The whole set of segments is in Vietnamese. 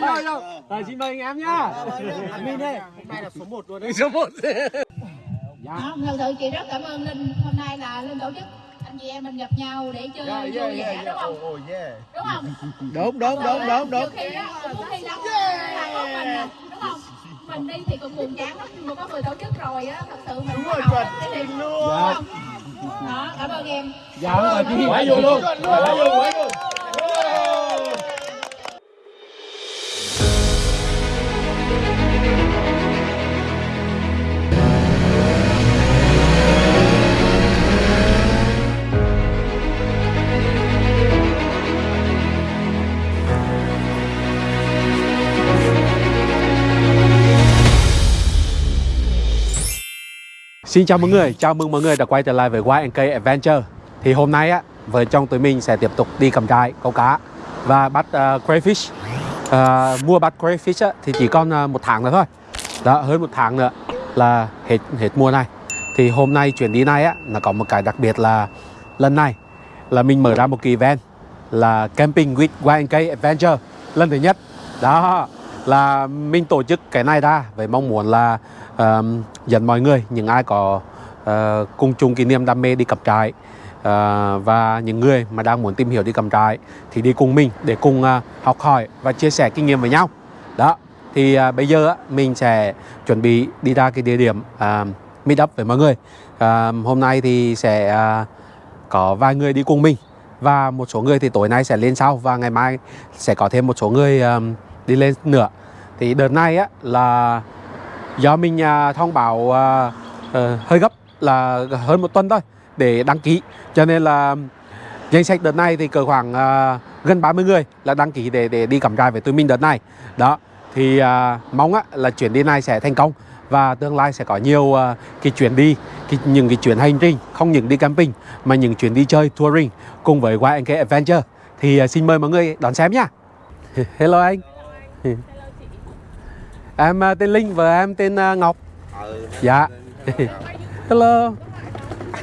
rồi rồi rồi. Rồi xin mời anh em nhá. Admin đây. Hôm nay là số 1 luôn đấy. Số 1 Đó, thật sự chị rất cảm ơn Linh. Hôm nay là Linh tổ chức. Anh chị em mình gặp nhau để chơi vui vẻ đúng không? Đúng không? đúng đúng đúng đúng đúng. khi á, cũng đi lắm có mình à, đúng không? Mình đi thì cũng buồn chán lắm nhưng mà có người tổ chức rồi á, thật sự mình đúng rồi, cái niềm luôn đúng không? Đó, cảm ơn em. dạ không phải chi Quá vui luôn. Quá vui, quá vui. Xin chào mọi người, chào mừng mọi người đã quay trở lại với YNK Adventure. Thì hôm nay á, vợ chồng tụi mình sẽ tiếp tục đi cầm trại, câu cá và bắt uh, crayfish. Uh, Mua bắt crayfish á, thì chỉ còn uh, một tháng nữa thôi. Đó, hơn một tháng nữa là hết hết mùa này. Thì hôm nay chuyến đi này á, nó có một cái đặc biệt là lần này là mình mở ra một kỳ event là Camping with YNK Adventure lần thứ nhất. Đó, là mình tổ chức cái này ra với mong muốn là uh, dẫn mọi người những ai có uh, cùng chung kỷ niệm đam mê đi cặp trại uh, và những người mà đang muốn tìm hiểu đi cặp trại thì đi cùng mình để cùng uh, học hỏi và chia sẻ kinh nghiệm với nhau. Đó thì uh, bây giờ uh, mình sẽ chuẩn bị đi ra cái địa điểm uh, meet up với mọi người. Uh, hôm nay thì sẽ uh, có vài người đi cùng mình và một số người thì tối nay sẽ lên sau và ngày mai sẽ có thêm một số người uh, đi lên nữa thì đợt này á là do mình à, thông báo à, ờ, hơi gấp là hơn một tuần thôi để đăng ký. Cho nên là danh sách đợt này thì cỡ khoảng à, gần 30 người là đăng ký để để đi cắm trại với tụi mình đợt này. Đó thì à, mong á, là chuyến đi này sẽ thành công và tương lai sẽ có nhiều à, cái chuyến đi cái, những cái chuyến hành trình không những đi camping mà những chuyến đi chơi touring cùng với YNK Adventure. Thì à, xin mời mọi người đón xem nhá hello anh em à, tên Linh và em tên à, Ngọc. Ừ. dạ. Hello.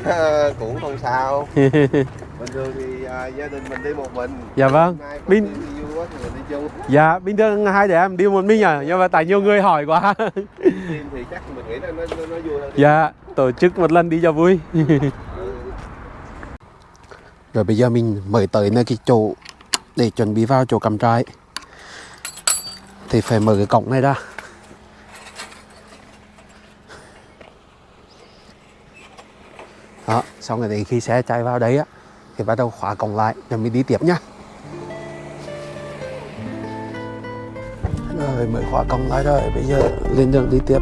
Cũng không sao. Bình thường thì à, gia đình mình đi một mình. Dạ vâng. Chung. Dạ bình thường hai đứa em đi một mình à? Nhưng mà tại nhiều người hỏi quá. Thì chắc mình nghĩ là nó, nó, nó vui hơn dạ tổ chức một lần đi cho vui. Rồi bây giờ mình mới tới nơi cái chỗ để chuẩn bị vào chỗ cắm trại thì phải mở cái cổng này ra. Đó, xong rồi thì khi xe chạy vào đấy á, thì bắt đầu khóa cổng lại, rồi mình đi tiếp nhá. Rồi, mới khóa cổng lại rồi, bây giờ lên đường đi tiếp.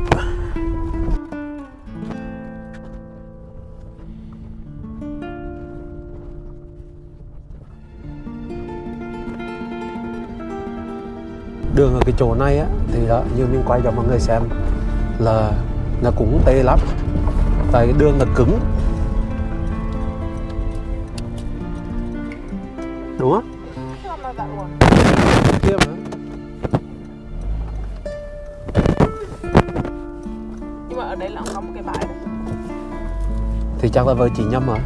Đường ở cái chỗ này á thì đó như mình quay cho mọi người xem là nó cũng tệ lắm. Tại cái đường là cứng. Đúng không? Kia mà nhưng mà ở đây là có một cái bãi. Thì chắc là vợ chị nhầm rồi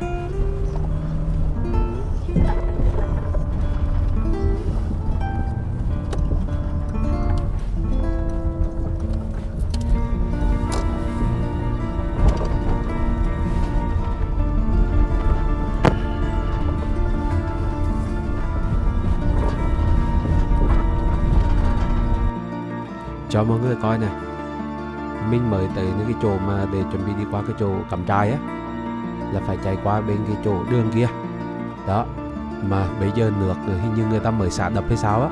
cho mọi người coi này mình mới tới những cái chỗ mà để chuẩn bị đi qua cái chỗ cắm trại á, là phải chạy qua bên cái chỗ đường kia. Đó, mà bây giờ nước hình như người ta mới xả đập hay sao á,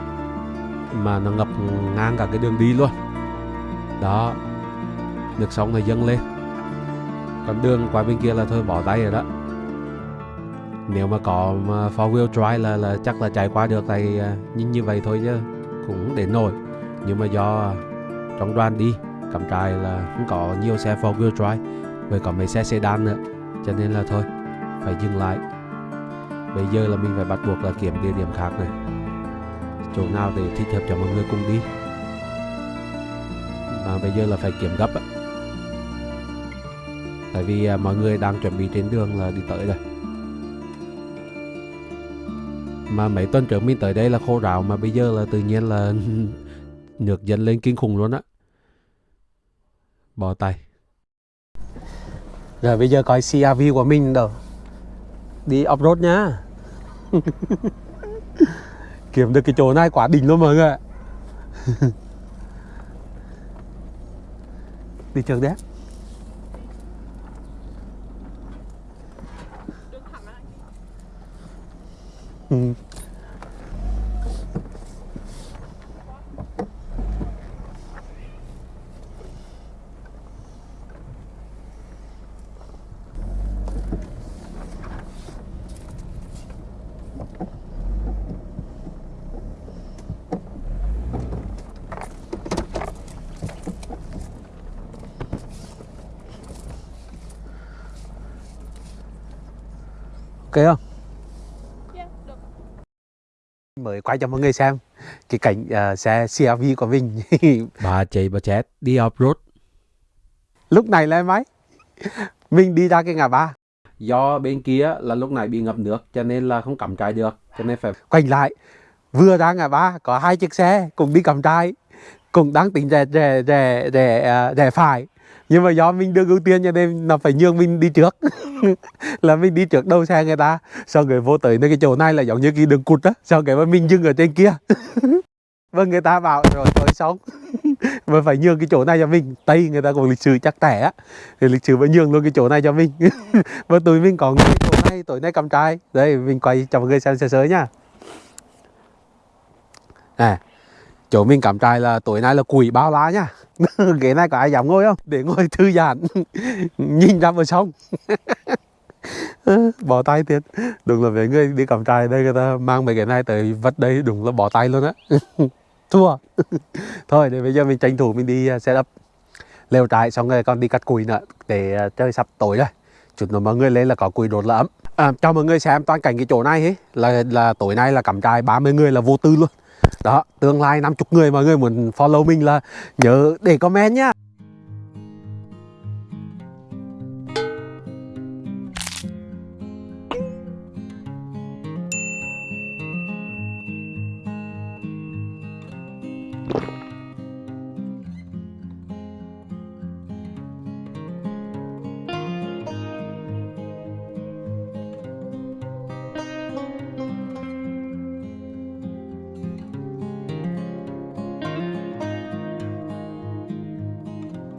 mà nó ngập ngang cả cái đường đi luôn. Đó, nước sông này dâng lên. Còn đường qua bên kia là thôi, bỏ tay rồi đó. Nếu mà có four wheel drive là là chắc là chạy qua được tại à, nhìn như vậy thôi chứ cũng để nổi nhưng mà do trong đoàn đi. Cắm trại là không có nhiều xe four wheel drive với có mấy xe sedan nữa cho nên là thôi phải dừng lại. Bây giờ là mình phải bắt buộc là kiếm địa điểm khác này. Chỗ nào để thích hợp cho mọi người cùng đi. Mà bây giờ là phải kiếm gấp á. Tại vì à, mọi người đang chuẩn bị trên đường là đi tới rồi. Mà mấy tuần trước mình tới đây là khô ráo mà bây giờ là tự nhiên là Nước dần lên kinh khủng luôn á. Bỏ tay. Rồi bây giờ coi CRV của mình đâu. Đi off-road nhá. Kiếm được cái chỗ này quá đỉnh luôn mọi người ạ. Đi trước đấy. Ừ. quay cho mọi người xem cái cảnh uh, xe CRV của mình. Bà chạy bà chết đi off road lúc này là máy. Mình đi ra cái ngã ba. Do bên kia là lúc này bị ngập nước cho nên là không cắm trại được cho nên phải quay lại vừa ra ngã ba có hai chiếc xe cùng đi cắm trại cùng đang tính rẻ rẻ rẻ rẻ uh, rẻ phải nhưng mà do mình được ưu tiên cho nên là phải nhường mình đi trước. Là mình đi trước đầu xe người ta. Sau người vô tới nơi cái chỗ này là giống như cái đường cụt á. Sau cái mà mình dừng ở trên kia. Vâng người ta bảo, rồi tôi xong. Mà phải nhường cái chỗ này cho mình. Tây người ta còn lịch sử chắc tẻ á. Thì lịch sử vẫn nhường luôn cái chỗ này cho mình. Và tụi mình có cái chỗ này, tối nay cầm trai. Đây, mình quay cho mọi người xem sơ sơ nhá à chỗ mình cắm trại là tối nay là quỷ bao lá nhá ghế này có ai dám ngồi không? Để ngồi thư giãn. Nhìn ra bờ sông. Bỏ tay thiệt. Đúng là mấy người đi cắm trại đây người ta mang mấy cái này tới vật đây đúng là bỏ tay luôn á. Thua. Thôi để bây giờ mình tranh thủ mình đi setup set up lều trại xong rồi con đi cắt củi nữa để à, chơi sắp tối rồi. Chút nữa mọi người lên là có củi đốt là ấm. À, cho mọi người xem toàn cảnh cái chỗ này ấy, là là tối nay là cắm trại 30 người là vô tư luôn đó, tương lai 50 người mọi người muốn follow mình là nhớ để comment nhá.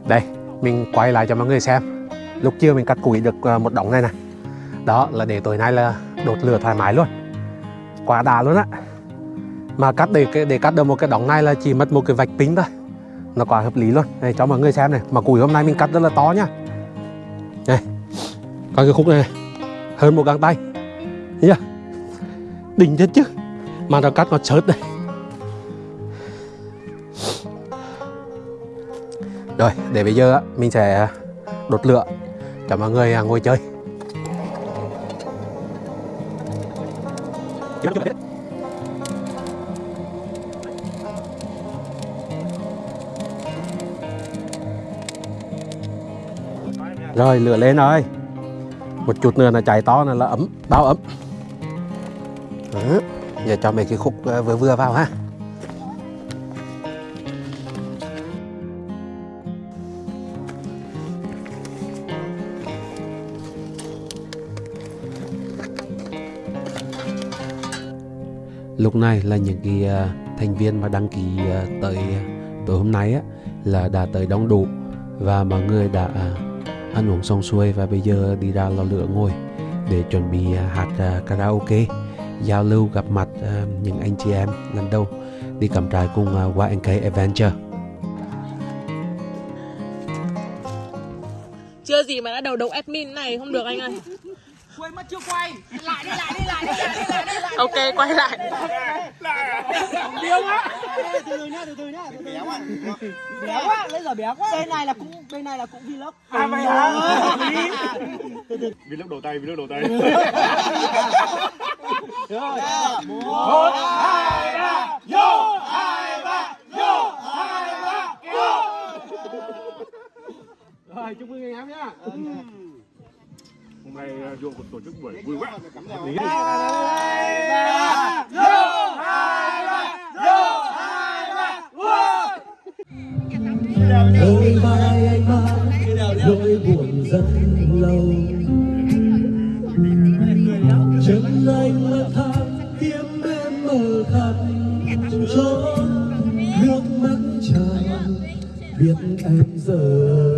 Đây mình quay lại cho mọi người xem. Lúc chưa mình cắt củi được ờ, một đống này này đó là để tối nay là đốt lửa thoải mái luôn. Quá đã luôn á. Mà cắt để để cắt được một cái đống này là chỉ mất một cái vạch pin thôi. Nó quá hợp lý luôn. Đây cho mọi người xem này. Mà củi hôm nay mình cắt rất là to nhá đây coi cái khúc này, hơn một găng tay. Thấy đỉnh chết chứ. Mà nó cắt nó chớt đây Rồi, để bây giờ á, mình sẽ đốt lửa cho mọi người à, ngồi chơi. Rồi, lửa lên rồi. Một chút nữa là cháy to là, là ấm, bao ấm. Đó. Giờ cho mấy cái khúc ờ, vừa vừa vào ha. Lúc này là những cái uh, thành viên mà đăng ký uh, tới à, tối hôm nay á là đã tới đông đủ và mọi người đã uh, ăn uống xong xuôi và bây giờ đi ra lò lửa ngồi để chuẩn bị uh, hát uh, karaoke giao lưu gặp mặt uh, những anh chị em lần đầu đi cắm trại cùng uh, YNK Adventure Chưa gì mà đã đầu độc admin này không được anh ơi quên mất chưa quay? Lại đi lại đi lại đi lại đi lại đi lại Ok, quay lại. điêu quá. Từ từ nhá từ từ nhá từ từ béo quá béo quá. bây giờ béo quá. Bên này là cũng bên này là cũng vlog. À vậy hả? Vlog. Đầu tay, vlog đầu tay. một hai ba vô hai ba vô hai ba vô rồi chúc mừng anh em nhá Hôm nay à, vô một tổ chức buổi vui quá. đôi vai anh mang, nỗi buồn rất lâu chân anh lang thang tiếng em mờ khắp chốn nước mắt tràn biết em giờ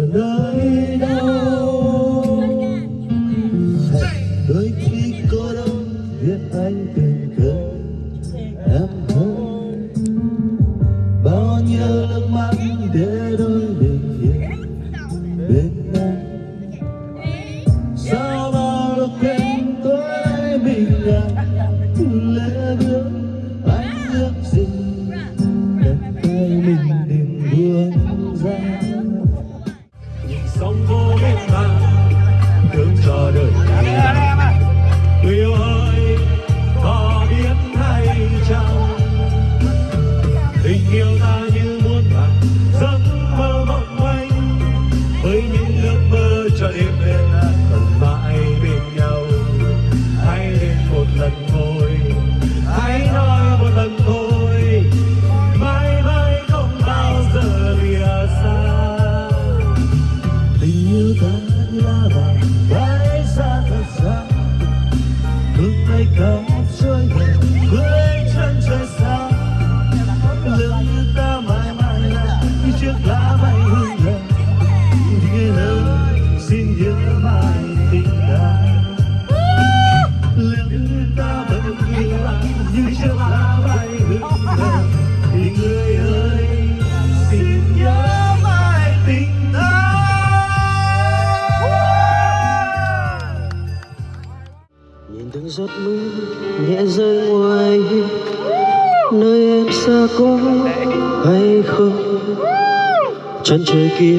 chân trời kia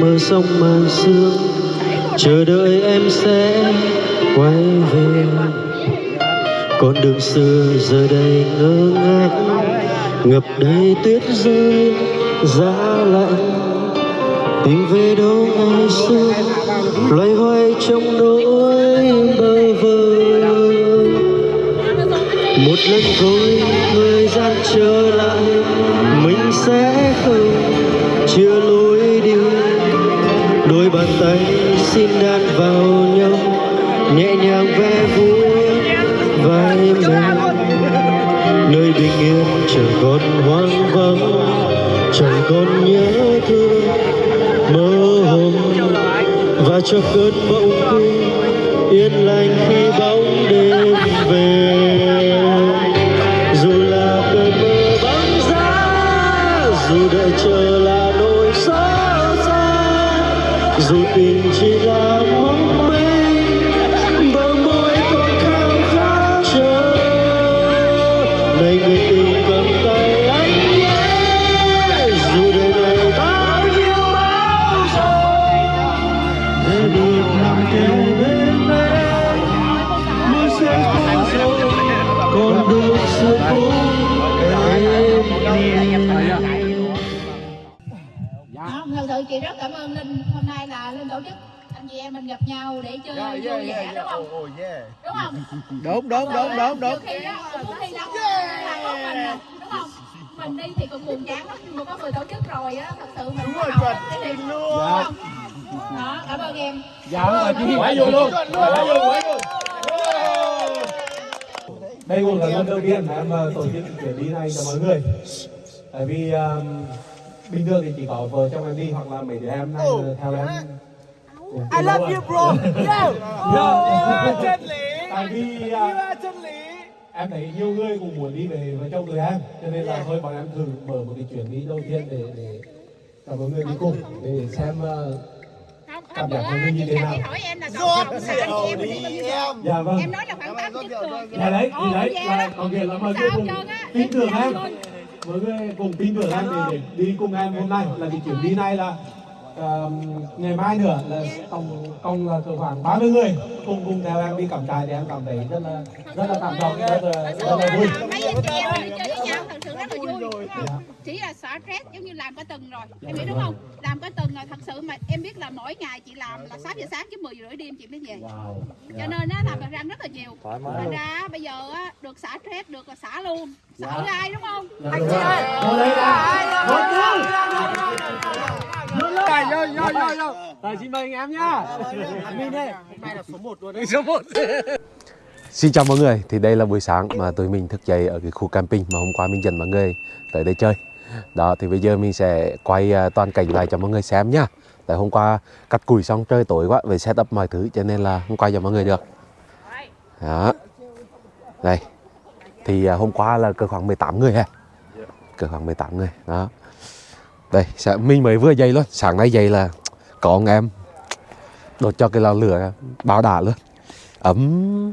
mờ sông màn sương. Chờ đợi em sẽ quay về. Con đường xưa giờ đây ngơ ngác. Ngập đầy tuyết rơi, giá lạnh. Tìm về đâu ngày xưa, loay hoay trong nỗi bơ vơ. Một lần thôi, thời gian trở lại, mình sẽ không chia lối đi. Đôi bàn tay xin đan vào nhau nhẹ nhàng ve vuốt vai mình nơi bình yên chẳng còn hoang vắng chẳng còn nhớ thương. Mơ hồ và cho cơn mộng cung yên lành khi bóng đêm về. Dù là cơn mơ băng giá dù đợi chờ là చూపించినామా đúng đúng đúng đúng đúng mình đúng đi thì cũng buồn chán lắm nhưng mà có người tổ chức rồi á, thật sự mình muốn học cái niềm luôn đúng không? Đó, cảm ơn em. Dạ, mà chị quá vui luôn. Quá vui, quá vui. Đây cũng là lần đầu tiên mà em ờ, tổ chức chuyến đi này cho mọi người. Tại vì um, bình thường thì chỉ có vợ chồng em đi hoặc là mấy đứa em này ờ, theo em. I love you bro yeah oh, chân lý Tại vì chân lý. em thấy nhiều người cũng muốn đi về với chồng tụi em. Cho nên là thôi bọn em thử mở một cái chuyến đi đầu tiên để để cho mọi người đi cùng để xem uh, Cảm giác của mình như thế chị nào? Em em mình đi bao nhiêu giờ? dạ vâng. Em nói là khoảng 8 chiếc rồi. Dạ đấy, thì đấy là có nghĩa là mọi người cùng tin em tưởng em. Mọi người cùng tin tưởng em để, để đi cùng em hôm nay là cái chuyến đi này là uh, ngày mai nữa là tổng cộng là cỡ khoảng 30 người cùng cùng theo em đi cắm trại thì em cảm thấy rất là rất là cảm động rất là rất là vui. Anh chị? Chỉ là xả stress giống như làm cả tuần rồi Em hiểu đúng không? Làm cả tuần rồi thật sự mà em biết là mỗi ngày chị làm là 6 giờ sáng chứ 10 giờ rưỡi đêm chị mới về wow. Cho nên á làm răng rất là nhiều Thành ra bây giờ á được xả stress được là xả luôn Sợ ai đúng không? Dạ, đúng rồi. Ngồi đây là một rồi rồi rồi xin mời anh em nhá Admin đây, hôm nay là số 1 luôn đấy. số 1 Xin chào mọi người, thì đây là buổi sáng mà tụi mình thức dậy ở cái khu camping mà hôm qua mình dẫn mọi người tới đây chơi. Đó thì bây giờ mình sẽ quay à, toàn cảnh lại cho mọi người xem nhá. Tại hôm qua cắt củi xong trời tối quá, về setup mọi thứ cho nên là không quay cho mọi người được. Đó. Đây. Thì à, hôm qua là cỡ khoảng 18 người ha. Cỡ khoảng 18 người, đó. Đây, sẽ- mình mới vừa dậy luôn, sáng nay dậy là có ông em đốt cho cái lò lửa bao đả luôn. Ấm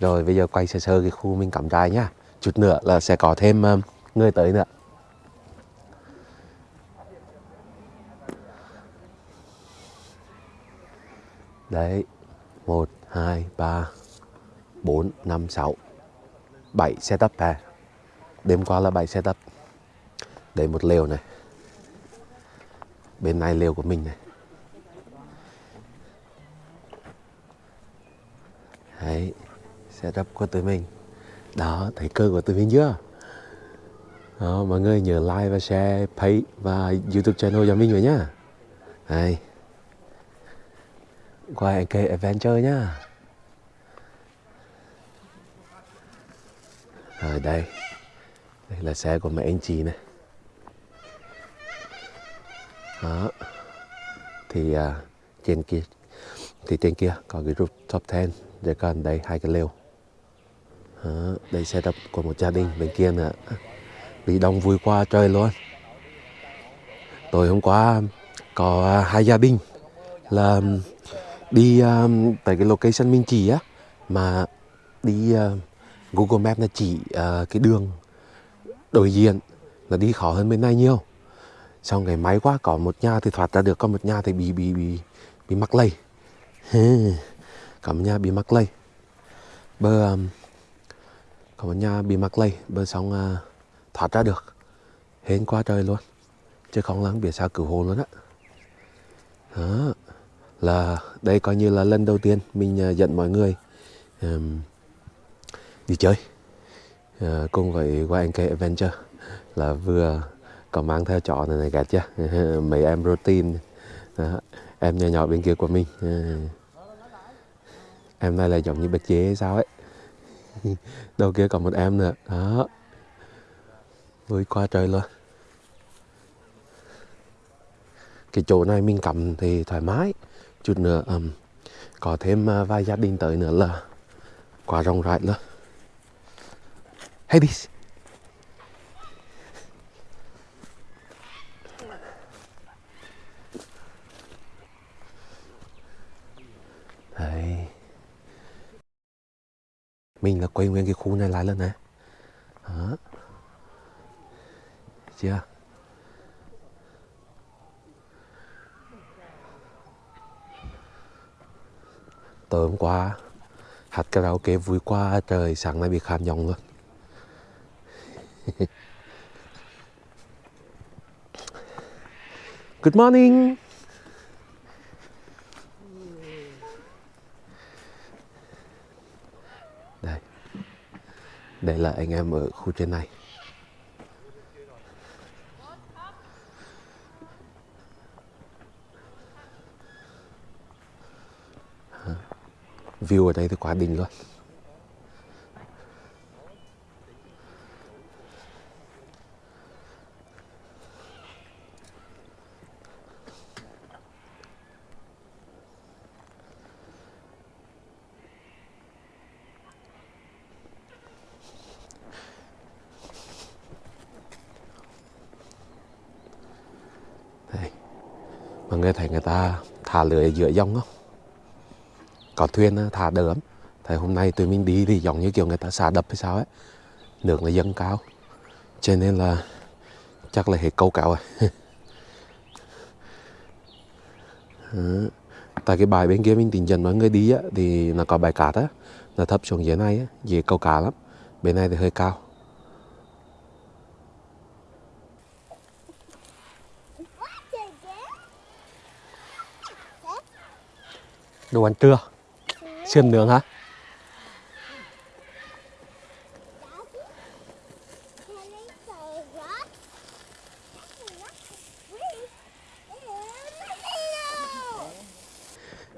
rồi bây giờ quay sơ sơ cái khu mình cắm trại nhá. Chút nữa là sẽ có thêm ờ, người tới nữa. Đấy một hai ba bốn năm sáu. Bảy setup à? Đêm qua là bảy setup. Đây một lều này. Bên này lều của mình này. Đấy, setup của tụi mình. Đó, thấy cơ của tụi mình chưa? Đó, mọi người nhớ like và share page và youtube channel cho mình rồi nhá. Đây. Qua NK Adventure nhá. Rồi đây. Đây là xe của mẹ anh chị này. Đó. Thì uh, trên kia Thì trên kia có cái rooftop tent rồi còn đây hai cái lều. Đó, đây tập của một gia đình bên kia nữa bị đông vui qua trời luôn. Tối hôm qua có à, hai gia đình là đi à, um, tới cái location mình chỉ á mà đi uh, Google Maps là chỉ uh, cái đường đối diện là đi khó hơn bên này nhiều. Xong cái máy quá có một nhà thì thoát ra được còn một nhà thì bị bị bị bị mắc lây có một nhà bị mắc lây bơ um, có một nhà bị mắc lây bơi xong à, thoát ra được. Hên quá trời luôn chứ không lắng biển sao cứu hồ luôn á. Đó là đây coi như là lần đầu tiên mình à, dẫn mọi người um, đi chơi uh, cùng với YNK Adventure là vừa có mang theo chó này này gạt chưa mấy em protein đó. em nhỏ nhỏ bên kia của mình uh, em này là giống như bạch chế hay sao ấy. đầu kia còn một em nữa. Đó. Vui qua trời luôn. Cái chỗ này mình cầm thì thoải mái. Chút nữa um, có thêm uh, vài gia đình tới nữa là quá rộng rãi luôn. Hey Đấy mình là quay nguyên cái khu này lại lần này, đó. Chưa? Tối hôm qua hát karaoke vui quá trời sáng nay bị khàn giọng luôn. Good morning. Đây là anh em ở khu trên này. View ở đây thì quá đỉnh luôn. Mà người thấy người ta thả lưới ở giữa dòng không? Có thuyền thả đỡ lắm. Thấy hôm nay tụi mình đi thì giống như kiểu người ta xả đập hay sao ấy. Nước nó dâng cao. Cho nên là chắc là hết câu cáo rồi. Tại cái bài bên kia mình tính dần mọi người đi á, thì nó có bài cát á. Nó thấp xuống dưới này á, dưới câu cá lắm. Bên này thì hơi cao. Đồ ăn trưa. Sườn nướng hả?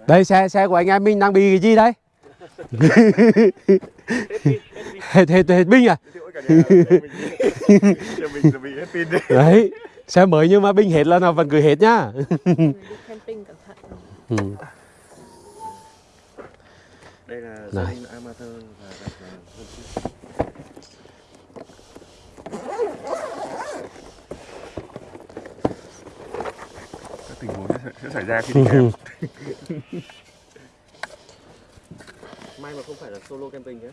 đây xe xe của anh em mình đang bị cái gì đây? Hết hết hết pin à? Đấy. đấy xe mới nhưng mà pin hết là nó vẫn cứ hết nhá. Ừ. Đây là Này. amateur và đặt là. Các tình huống sẽ, sẽ xảy ra khi đi kèm. May mà không phải là solo camping nhé.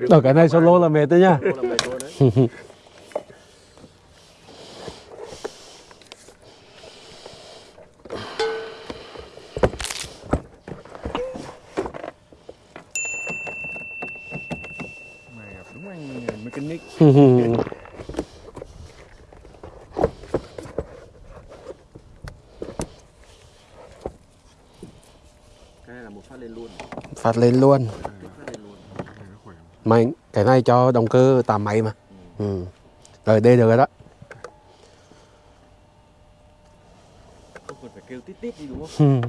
ở cái này solo là mệt đấy nhá Solo là mệt luôn đấy. Mày gặp đúng anh mechanic. Cái này là một phát lên luôn. Phát lên luôn mày cái này cho động cơ tạm máy mà ừ. rồi đây được rồi đó Không cần phải kêu tít tít đi đúng không? Ừ.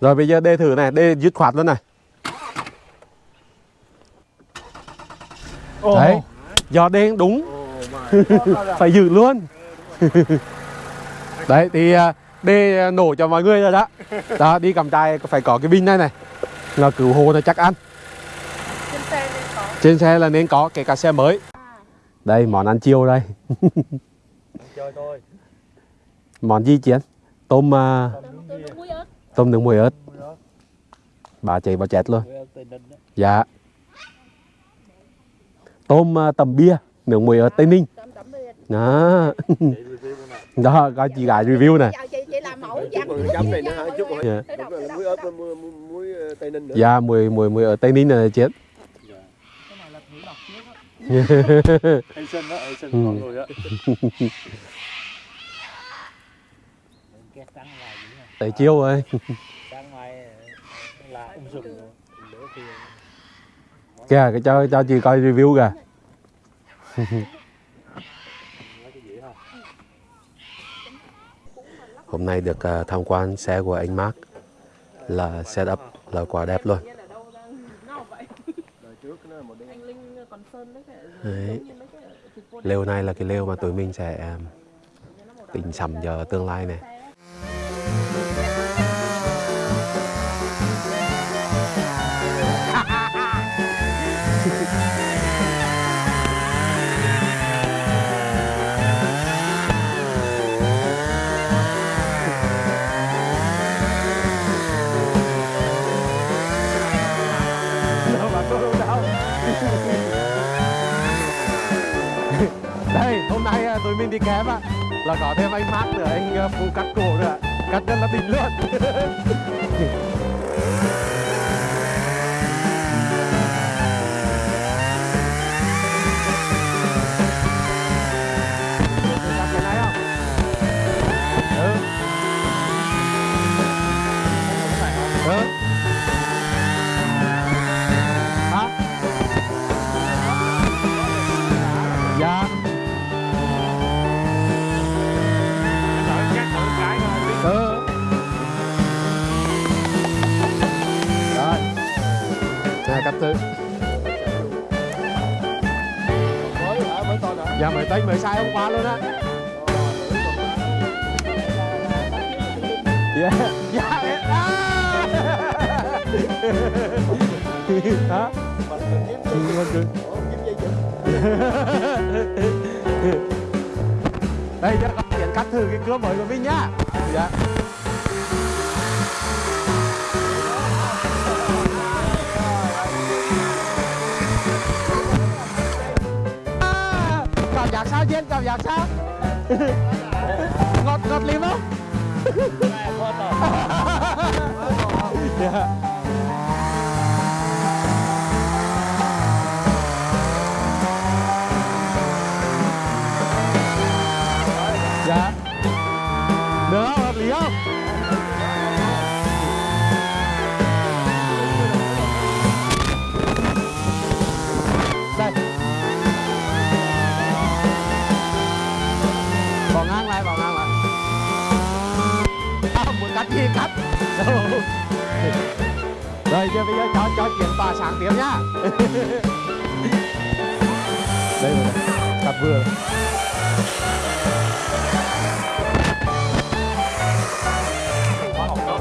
Rồi bây giờ đê thử này, đê dứt khoát luôn này. Đấy, do đê đúng, phải giữ luôn. Đấy, thì à, đê nổ cho mọi người rồi đó. Đó, đi cầm tay phải có cái pin này này. Là cứu hộ là chắc ăn. Trên xe nên có. Trên xe là nên có, kể cả xe mới. Đây, món ăn chiều đây. Chơi thôi. Món gì chiến? Tôm à, ớt. tôm nướng muối ớt. Bà chạy bà chết luôn. Dạ. Tôm à, tầm bia, nướng muối ớt Tây Ninh. Tấm bia. Đó. Đó, có chị gái review này. Mẫu còn chấm này nữa hả? Chút còn Dạ. Đúng muối ớt muối, muối, muối ờ, Tây Ninh nữa. Dạ, mùi mùi mùi ở Tây Ninh là chết. Asian đó, Asian Ừ. ngon rồi nè. Tới chiêu rồi. Rồi. Thì Kìa, cái cho cho chị coi review kìa. Hôm nay được à, tham quan xe của anh Mark là setup là quá đẹp luôn. Đấy Lều này là cái lều mà tụi mình sẽ à, tính sắm cho tương lai này. Đi kém á là có thêm anh mát nữa, anh à, phụ cắt cổ nữa. Cắt rất là tình luôn. Nè. Mới hả? Mới to hả? Dạ mới tính mới sai hôm qua luôn á. Dạ. Dạ. em- Hả? Đây, cho con tiện cắt thử cái cưa mới của mình nhá. Dạ. Cảm giác sao trên cảm giác sao ngọt ngọt lìm không Dạ. dạ gì cắt. Rồi. Giờ bây giờ cho cho chuyện bà sáng tiếp nhá. Đây rồi, cặp vừa. Quá học đó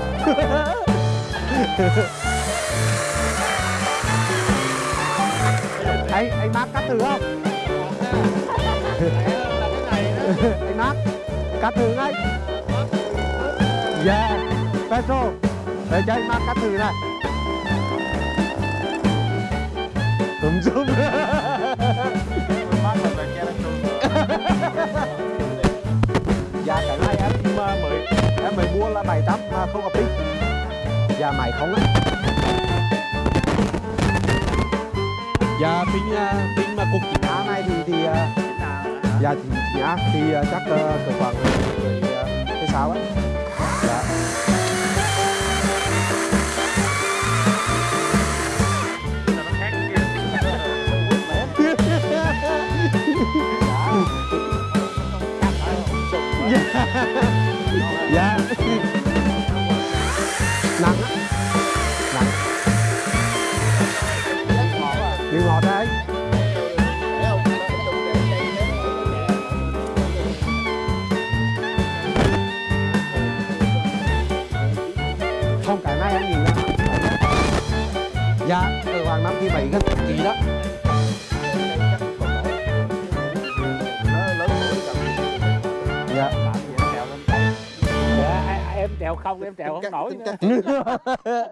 anh anh mát cắt thử không? Anh mát cắt thử ngay yeah Petro để cho anh mát cắt thử này. Túm zoom dạ cái này em mà mới em mới mua là 700 mà không có pin dạ máy không á. Dạ pin à, pin mà cục chính á này thì thì à, dạ thì chính á thì chắc cỡ khoảng mười cái sao á dạ. Dạ. Nặng á. nặng dạ từ khoảng năm thứ bảy gần ký đó. Dạ. Em trèo không em trèo không nổi cắt,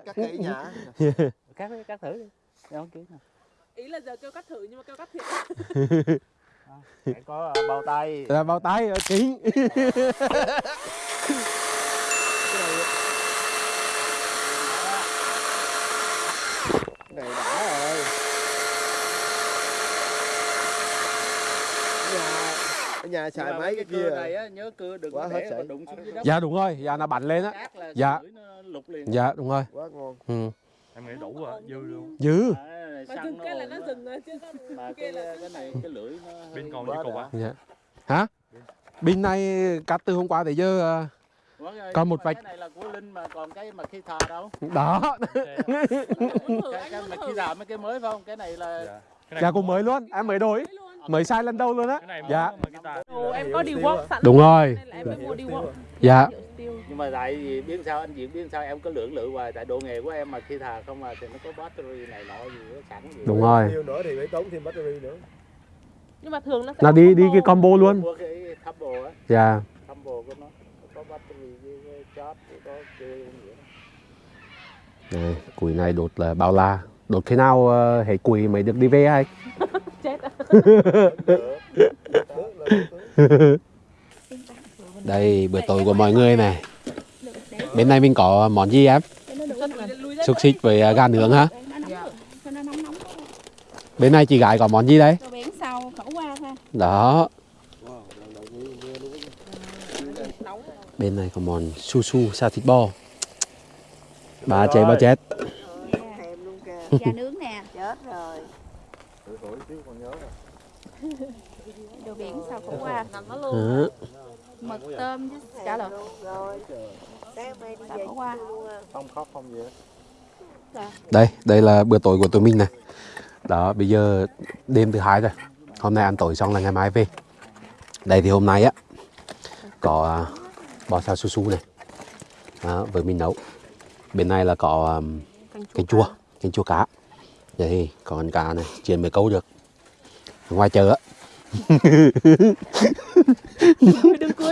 cắt kỹ nhả cắt cắt thử đi. Em không kiến ý là giờ kêu cắt thử nhưng mà kêu cắt thiệt. Có bao tay. Là bao tay ở này đã rồi. Ở nhà ở nhà xài mấy cái kia. này á nhớ cưa đừng Quá hết sảy. đụng xuống dưới đất. dạ đúng rồi. Dạ nó bắn lên á. Dạ. dạ đúng rồi. Quá ngon. Ừ. em nghĩ đủ rồi dư luôn. Dữ À, mà xăng dừng cái là ồn nó á. dừng rồi chứ mà kia cái là cái này cái lưỡi nó hơi- bên còn gì cục á dạ. Hả? Pin này cắt từ hôm qua tới giờ Còn một vạch- cái này là của linh mà còn cái mà khi thà đâu? Đó. Cái, cái mà khi thà mấy cái mới phải không? Cái này là Dạ. Cái này dạ cũng mới luôn. Em mới đổi Mới sai lần đầu luôn á. Dạ. em có đi work sẵn Đúng rồi. nên là em mới mua đi work dạ. Nhưng mà tại vì biết sao anh diễn biết sao em có lưỡng lự hoài tại độ nghề của em mà khi thà không mà thì nó có battery này nọ gì sẵn gì. Đúng rồi. Nhiều nữa thì phải tốn thêm battery nữa. Nhưng mà thường nó sẽ có đi đi cái combo. luôn. Mua cái combo á. Dạ có gì đó. Này, củi này đột là bao la. Đột khi nào uh, hệ củi mới được đi về hay chết đây bữa tối của mọi người này. Bên này mình có món gì em? Xúc xích với à, gà nướng hả? Bên này chị gái có món gì đấy đó bên này có món su su sa thịt bò. Ba chết. Ba chết da nướng nè. Chết rồi. Đồ biển sau khẩu qua. Nằm nó luôn. Đó. mực tôm với chả lợn. Rồi. Sáng mai đi Sao về bỏ qua? luôn à. không khóc không gì hết. Đây đây là bữa tối của tụi mình này. Đó bây giờ đêm thứ hai rồi. Hôm nay ăn tối xong là ngày mai về. Đây thì hôm nay á có à, bò xào su su này. Đó, với mình nấu. Bên này là có um, canh chua canh chua cá. đây có con cá này chiên mới câu được. Ở ngoài chợ á.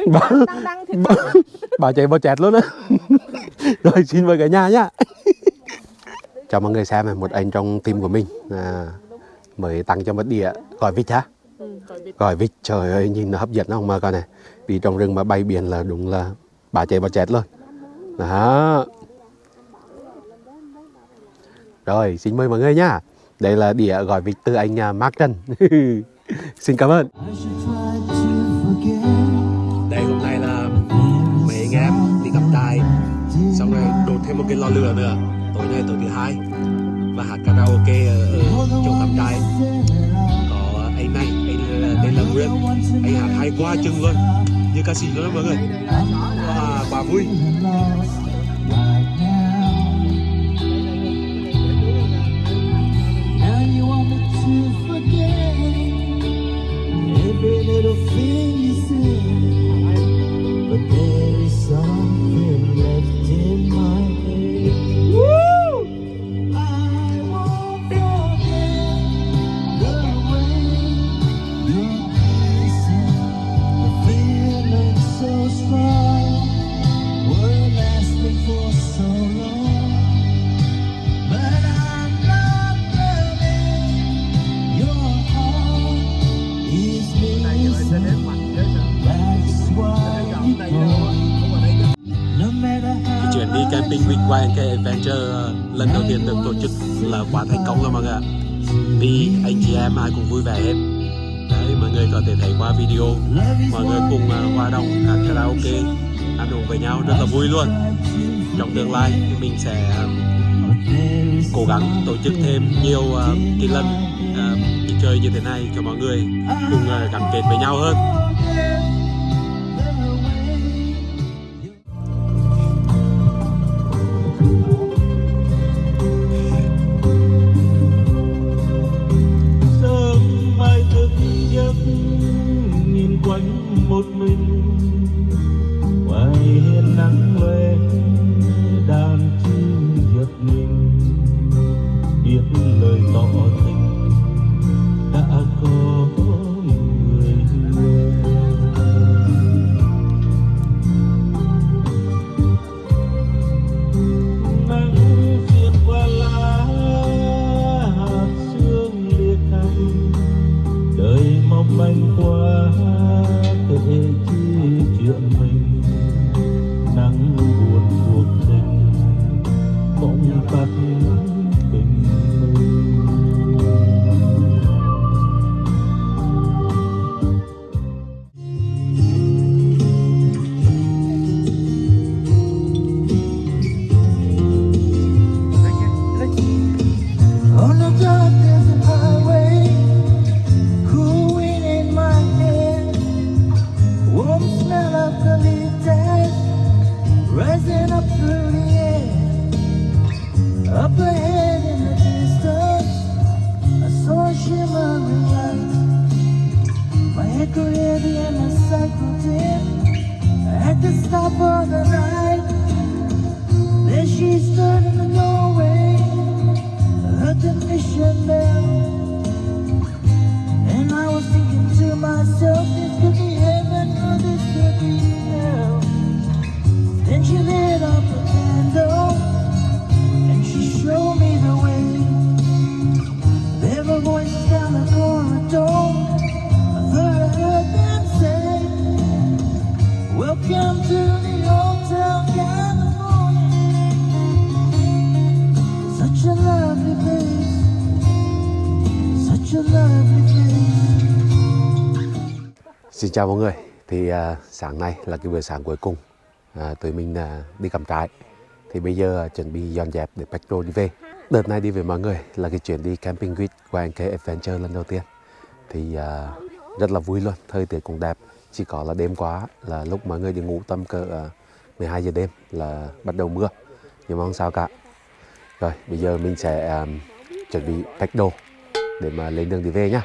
Bà- bà, bà chạy bò chẹt luôn á. Rồi xin mời cả nhà nhá. Cho mọi người xem này một anh trong team của mình à, mới tặng cho một đĩa. Gỏi vịt hả? Ừ, gỏi vịt. Trời ơi nhìn nó hấp dẫn không mà coi này vì trong rừng mà bay biển là đúng là bà chạy bà chết luôn. Đó. Rồi xin mời mọi người nhá. Đây là đĩa gọi vịt từ anh à, Mark Trần xin cảm ơn. Đây hôm nay là mấy anh em đi cắm trại xong rồi đốt thêm một cái lò lửa nữa. Tối nay tối thứ hai. Và hát karaoke ở, ở chỗ cắm trại là Nguyễn. Anh hát hay quá chừng luôn. Như ca sĩ luôn đó mọi người. À, Bà vui. Every little thing you say But there is something lần đầu tiên được tổ chức là quá thành công rồi mọi người ạ. Vì anh chị em ai cũng vui vẻ hết. Đấy, mọi người có thể thấy qua video Mọi người cùng à, hòa đồng hát karaoke Ăn uống với nhau rất là vui luôn. Trong tương lai thì mình sẽ à, cố gắng tổ chức thêm nhiều ờ, cái lần đi chơi như thế này cho mọi người cùng gắn kết với nhau hơn. Xin chào mọi người. Thì à, sáng nay là cái buổi sáng cuối cùng à, Tụi mình à, đi cắm trại. Thì bây giờ à, chuẩn bị dọn dẹp để Petro đi về. Đợt này đi với mọi người là cái chuyến đi camping with YNK Adventure lần đầu tiên. Thì à, rất là vui luôn, thời tiết cũng đẹp. Chỉ có là đêm quá là lúc mọi người đi ngủ tầm cỡ à, 12 giờ đêm là bắt đầu mưa. Nhưng mà không sao cả. Rồi bây giờ mình sẽ à, chuẩn bị pack đồ để mà lên đường đi về nhá.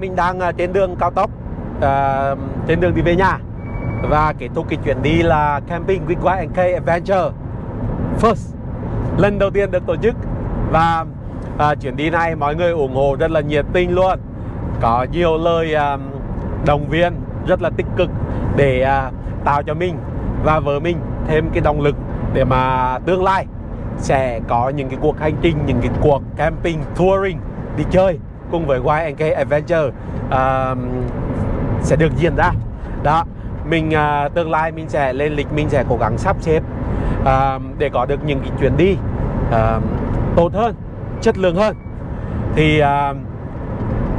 Mình đang à, trên đường cao tốc uh, trên đường đi về nhà. Và kết thúc cái chuyến đi là camping with Y&K Adventure first. Lần đầu tiên được tổ chức. Và uh, chuyến đi này mọi người ủng hộ rất là nhiệt tình luôn. Có nhiều lời uh, động viên rất là tích cực để uh, tạo cho mình và vợ mình thêm cái động lực để mà tương lai sẽ có những cái cuộc hành trình những cái cuộc camping touring đi chơi cùng với YNK Adventure uh, sẽ được diễn ra. Đó mình uh, tương lai mình sẽ lên lịch mình sẽ cố gắng sắp xếp uh, để có được những cái chuyến đi uh, tốt hơn chất lượng hơn. Thì uh,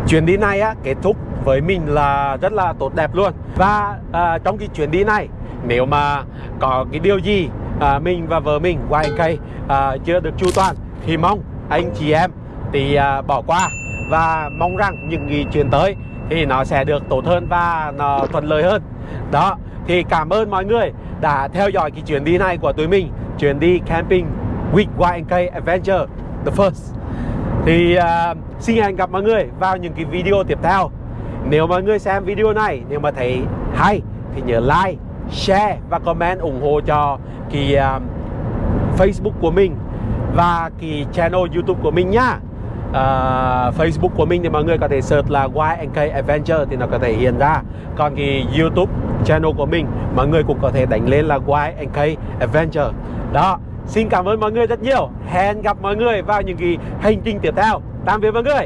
chuyến đi này á kết thúc với mình là rất là tốt đẹp luôn. Và uh, trong cái chuyến đi này nếu mà có cái điều gì uh, mình và vợ mình YNK uh, chưa được chu toàn thì mong anh chị em thì uh, bỏ qua và mong rằng những nghị chuyển tới thì nó sẽ được tốt hơn và nó thuận lợi hơn. Đó thì cảm ơn mọi người đã theo dõi cái chuyến đi này của tụi mình chuyến đi camping with YNK Adventure the first. Thì uh, xin hẹn gặp mọi người vào những cái video tiếp theo. Nếu mọi người xem video này nếu mà thấy hay thì nhớ like share và comment ủng hộ cho cái uh, Facebook của mình và cái channel YouTube của mình nhá uh, Facebook của mình thì mọi người có thể search là YNK Adventure thì nó có thể hiện ra. Còn cái YouTube channel của mình mọi người cũng có thể đánh lên là YNK Adventure đó xin cảm ơn mọi người rất nhiều. Hẹn gặp mọi người vào những cái hành trình tiếp theo. Tạm biệt mọi người.